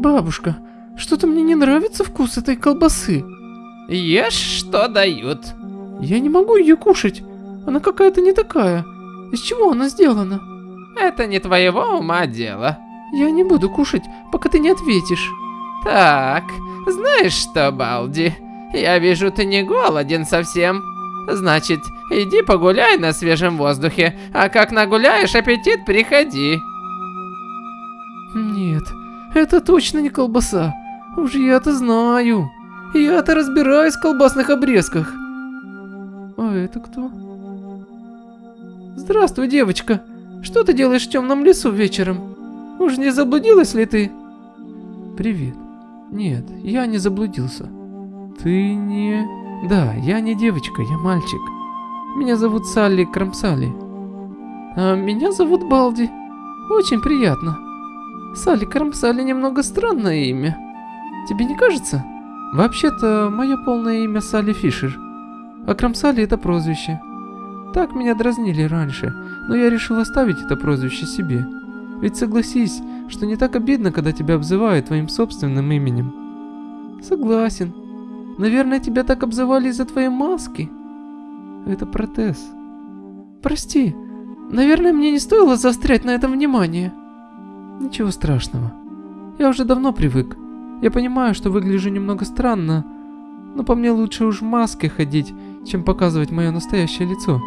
Бабушка, что-то мне не нравится вкус этой колбасы. Ешь, что дают. Я не могу ее кушать. Она какая-то не такая. Из чего она сделана? Это не твоего ума дело. Я не буду кушать, пока ты не ответишь. Так, знаешь что, Балди? Я вижу, ты не голоден совсем. Значит, иди погуляй на свежем воздухе, а как нагуляешь аппетит, приходи. Это точно не колбаса. Уж я-то знаю. Я-то разбираюсь в колбасных обрезках. А это кто? Здравствуй, девочка. Что ты делаешь в темном лесу вечером? Уж не заблудилась ли ты? Привет. Нет, я не заблудился. Ты не... Да, я не девочка, я мальчик. Меня зовут Салли Крамсали. А меня зовут Балди. Очень приятно. Салли Крамсали немного странное имя. Тебе не кажется? Вообще-то, мое полное имя Салли Фишер. А Крамсали это прозвище. Так меня дразнили раньше, но я решил оставить это прозвище себе. Ведь согласись, что не так обидно, когда тебя обзывают твоим собственным именем. Согласен. Наверное, тебя так обзывали из-за твоей маски. Это протез. Прости, наверное, мне не стоило заострять на этом внимание. Ничего страшного. Я уже давно привык. Я понимаю, что выгляжу немного странно, но по мне лучше уж в маске ходить, чем показывать мое настоящее лицо.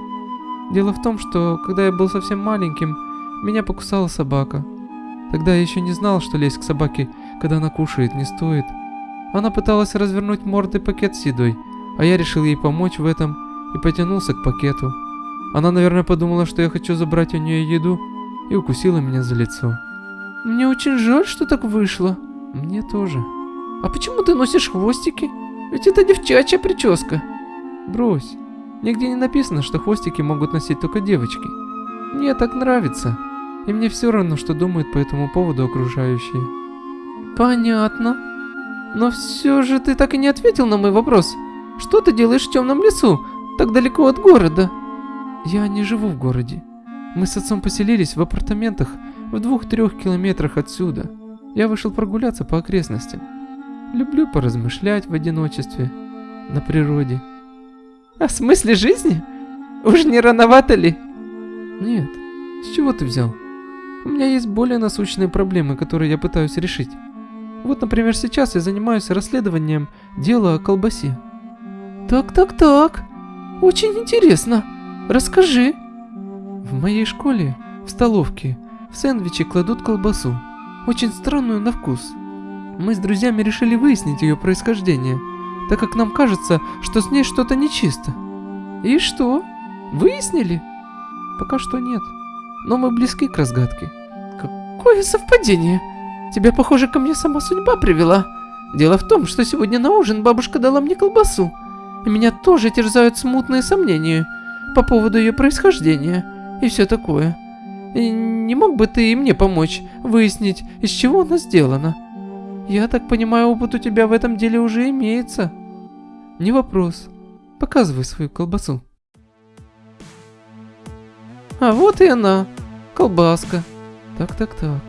Дело в том, что когда я был совсем маленьким, меня покусала собака. Тогда я еще не знал, что лезть к собаке, когда она кушает, не стоит. Она пыталась развернуть мордой пакет с едой, а я решил ей помочь в этом и потянулся к пакету. Она, наверное, подумала, что я хочу забрать у нее еду и укусила меня за лицо. Мне очень жаль, что так вышло. Мне тоже. А почему ты носишь хвостики? Ведь это девчачья прическа. Брось. Нигде не написано, что хвостики могут носить только девочки. Мне так нравится. И мне все равно, что думают по этому поводу окружающие. Понятно. Но все же ты так и не ответил на мой вопрос. Что ты делаешь в темном лесу, так далеко от города? Я не живу в городе. Мы с отцом поселились в апартаментах в двух-трех километрах отсюда. Я вышел прогуляться по окрестностям. Люблю поразмышлять в одиночестве, на природе. О смысле жизни? Уж не рановато ли? Нет. С чего ты взял? У меня есть более насущные проблемы, которые я пытаюсь решить. Вот, например, сейчас я занимаюсь расследованием дела о колбасе. Так-так-так. Очень интересно. Расскажи. В моей школе, в столовке, в сэндвичи кладут колбасу. Очень странную на вкус. Мы с друзьями решили выяснить ее происхождение, так как нам кажется, что с ней что-то нечисто. И что? Выяснили? Пока что нет. Но мы близки к разгадке. Какое совпадение! Тебя, похоже, ко мне сама судьба привела. Дело в том, что сегодня на ужин бабушка дала мне колбасу. И меня тоже терзают смутные сомнения по поводу ее происхождения и все такое. Не мог бы ты и мне помочь выяснить, из чего она сделана? Я так понимаю, опыт у тебя в этом деле уже имеется. Не вопрос. Показывай свою колбасу. А вот и она. Колбаска. Так-так-так.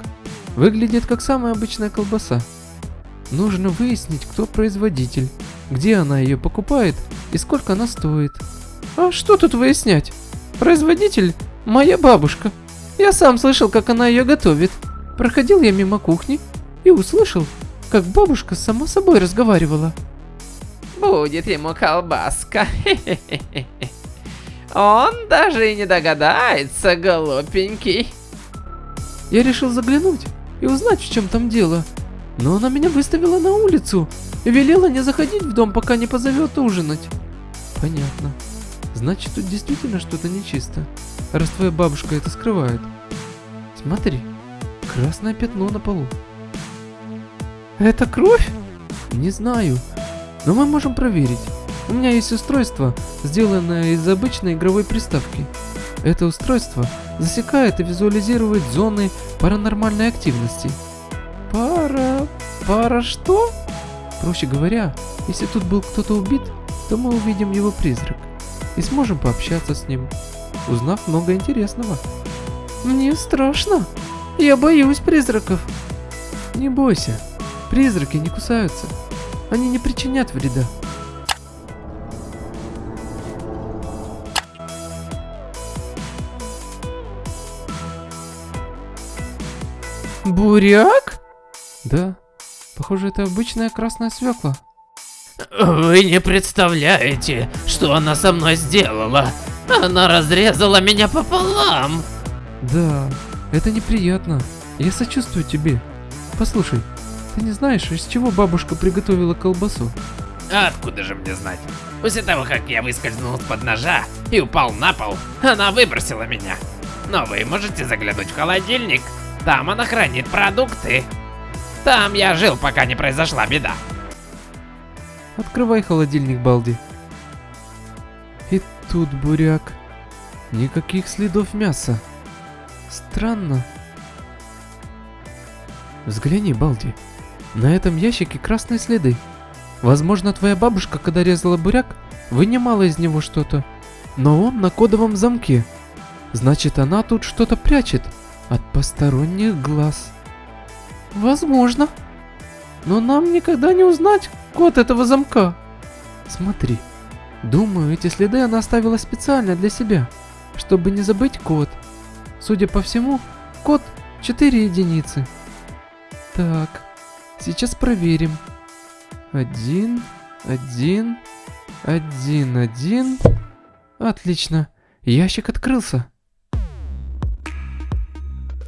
Выглядит как самая обычная колбаса. Нужно выяснить, кто производитель, где она ее покупает и сколько она стоит. А что тут выяснять? Производитель – моя бабушка. Я сам слышал, как она ее готовит. Проходил я мимо кухни и услышал, как бабушка сама собой разговаривала. Будет ему колбаска. Он даже и не догадается, глупенький. Я решил заглянуть и узнать, в чем там дело. Но она меня выставила на улицу и велела не заходить в дом, пока не позовет ужинать. Понятно. Значит, тут действительно что-то нечисто, раз твоя бабушка это скрывает. Смотри, красное пятно на полу. Это кровь? Не знаю, но мы можем проверить. У меня есть устройство, сделанное из обычной игровой приставки. Это устройство засекает и визуализирует зоны паранормальной активности. Пара... пара что? Проще говоря, если тут был кто-то убит, то мы увидим его призрак и сможем пообщаться с ним, узнав много интересного. Мне страшно. Я боюсь призраков. Не бойся. Призраки не кусаются. Они не причинят вреда. Буряк? Да, похоже, это обычная красная свекла. Вы не представляете, что она со мной сделала. Она разрезала меня пополам. Да, это неприятно. Я сочувствую тебе. Послушай, ты не знаешь, из чего бабушка приготовила колбасу? А откуда же мне знать? После того, как я выскользнул из-под ножа и упал на пол, она выбросила меня. Но вы можете заглянуть в холодильник. Там она хранит продукты. Там я жил, пока не произошла беда. Открывай холодильник, Балди. И тут буряк. Никаких следов мяса. Странно. Взгляни, Балди. На этом ящике красные следы. Возможно, твоя бабушка, когда резала буряк, вынимала из него что-то. Но он на кодовом замке. Значит, она тут что-то прячет от посторонних глаз. Возможно. Но нам никогда не узнать код этого замка. Смотри. Думаю, эти следы она оставила специально для себя, чтобы не забыть код. Судя по всему, код 4 единицы. Так, сейчас проверим. Один, один, один, один. Отлично, ящик открылся.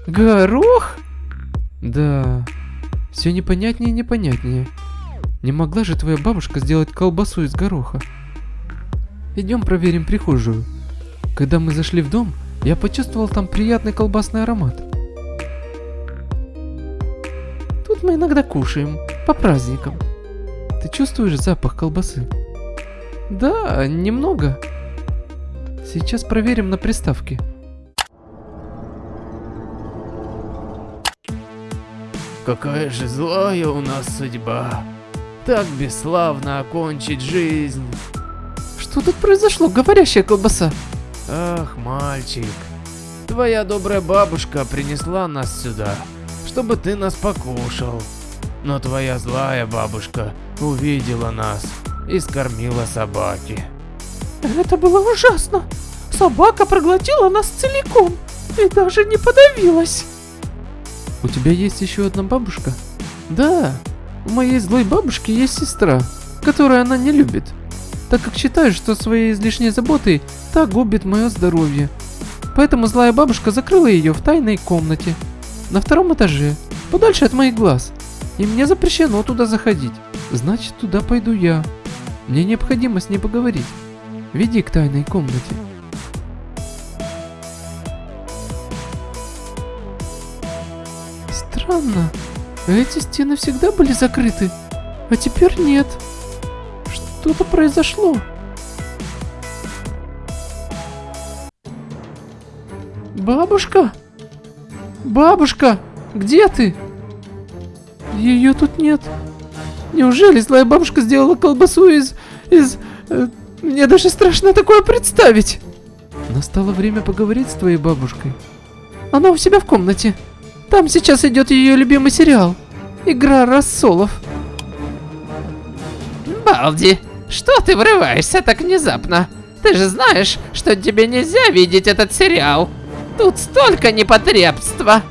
Горох? Да, все непонятнее и непонятнее. Не могла же твоя бабушка сделать колбасу из гороха? Идем проверим прихожую. Когда мы зашли в дом, я почувствовал там приятный колбасный аромат. Тут мы иногда кушаем, по праздникам. Ты чувствуешь запах колбасы? Да, немного. Сейчас проверим на приставке. Какая же злая у нас судьба. Так бесславно окончить жизнь. Что тут произошло, говорящая колбаса? Ах, мальчик. Твоя добрая бабушка принесла нас сюда, чтобы ты нас покушал. Но твоя злая бабушка увидела нас и скормила собаки. Это было ужасно. Собака проглотила нас целиком и даже не подавилась. У тебя есть еще одна бабушка? Да, у моей злой бабушки есть сестра, которую она не любит, так как считает, что своей излишней заботой та губит мое здоровье. Поэтому злая бабушка закрыла ее в тайной комнате, на втором этаже, подальше от моих глаз. И мне запрещено туда заходить. Значит, туда пойду я. Мне необходимо с ней поговорить. Веди к тайной комнате. Странно. Эти стены всегда были закрыты, а теперь нет. Что-то произошло. Бабушка? Бабушка, где ты? Ее тут нет. Неужели злая бабушка сделала колбасу из... из... э, мне даже страшно такое представить. Настало время поговорить с твоей бабушкой. Она у себя в комнате. Там сейчас идет ее любимый сериал. Игра рассолов. Балди, что ты врываешься так внезапно? Ты же знаешь, что тебе нельзя видеть этот сериал. Тут столько непотребства.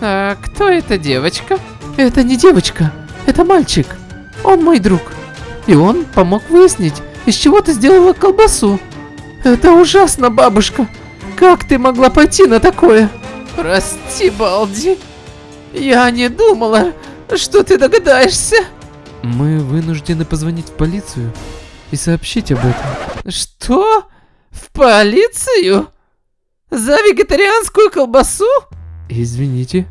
А кто эта девочка? Это не девочка, это мальчик. Он мой друг. И он помог выяснить, из чего ты сделала колбасу. Это ужасно, бабушка. Как ты могла пойти на такое? Прости, Балди. Я не думала, что ты догадаешься. Мы вынуждены позвонить в полицию и сообщить об этом. Что? В полицию? За вегетарианскую колбасу? Извините.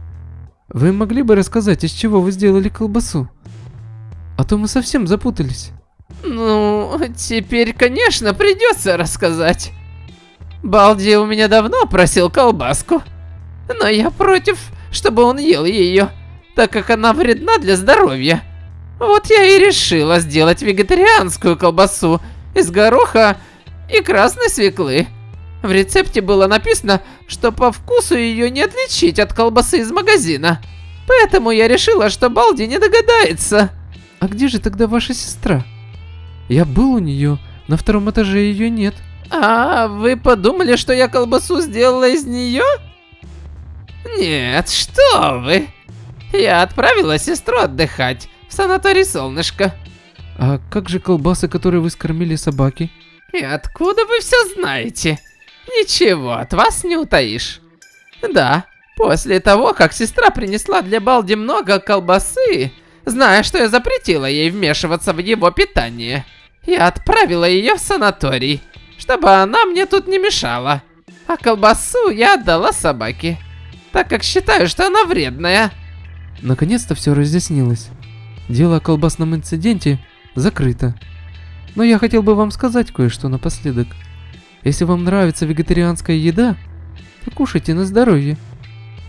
Вы могли бы рассказать, из чего вы сделали колбасу? А то мы совсем запутались. Ну, теперь, конечно, придется рассказать. Балди у меня давно просил колбаску, но я против, чтобы он ел ее, так как она вредна для здоровья. Вот я и решила сделать вегетарианскую колбасу из гороха и красной свеклы. В рецепте было написано, что по вкусу ее не отличить от колбасы из магазина. Поэтому я решила, что Балди не догадается. А где же тогда ваша сестра? Я был у нее, на втором этаже ее нет. А, вы подумали, что я колбасу сделала из нее? Нет, что вы. Я отправила сестру отдыхать в санаторий Солнышко. А как же колбасы, которые вы скормили собаке? И откуда вы все знаете? Ничего от вас не утаишь. Да, после того, как сестра принесла для Балди много колбасы, зная, что я запретила ей вмешиваться в его питание, я отправила ее в санаторий, чтобы она мне тут не мешала. А колбасу я отдала собаке, так как считаю, что она вредная. Наконец-то все разъяснилось. Дело о колбасном инциденте закрыто. Но я хотел бы вам сказать кое-что напоследок. Если вам нравится вегетарианская еда, то кушайте на здоровье.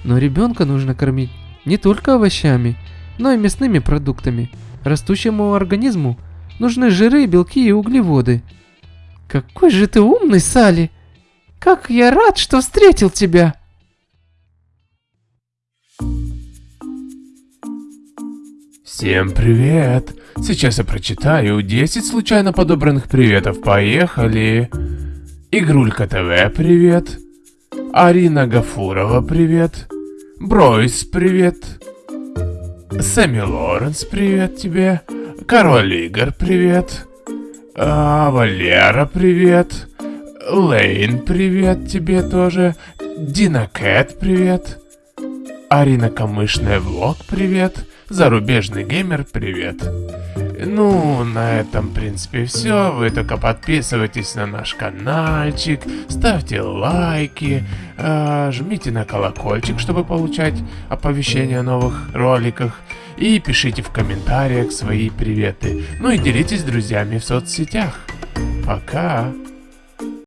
Но ребенка нужно кормить не только овощами, но и мясными продуктами. Растущему организму нужны жиры, белки и углеводы. Какой же ты умный, Салли! Как я рад, что встретил тебя! Всем привет! Сейчас я прочитаю 10 случайно подобранных приветов. Поехали! Игрулька ТВ, привет! Арина Гафурова, привет! Бройс, привет! Сэмми Лоренс, привет тебе! Король Игорь, привет! А, Валера, привет! Лейн, привет тебе тоже! Дина Кэт, привет! Арина Камышная Влог, привет! Зарубежный геймер, привет. Ну, на этом, в принципе, все. Вы только подписывайтесь на наш каналчик, ставьте лайки, э, жмите на колокольчик, чтобы получать оповещения о новых роликах. И пишите в комментариях свои приветы. Ну и делитесь с друзьями в соцсетях. Пока!